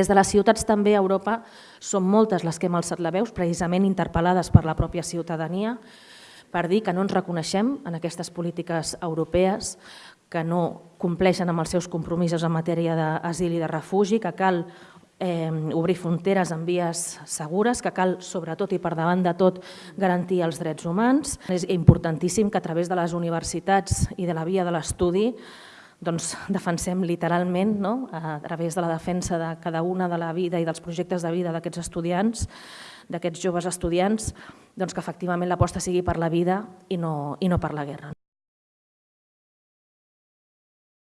Des de les ciutats també a Europa són moltes les que hem alçat la veus, precisament interpel·lades per la pròpia ciutadania, per dir que no ens reconeixem en aquestes polítiques europees, que no compleixen amb els seus compromisos en matèria d'asil i de refugi, que cal eh, obrir fronteres en vies segures, que cal, sobretot i per davant de tot, garantir els drets humans. És importantíssim que a través de les universitats i de la via de l'estudi doncs, defensem literalment, no? a través de la defensa de cada una de la vida i dels projectes de vida d'aquests estudiants, d'aquests joves estudiants, doncs que efectivament l'aposta sigui per la vida i no, i no per la guerra.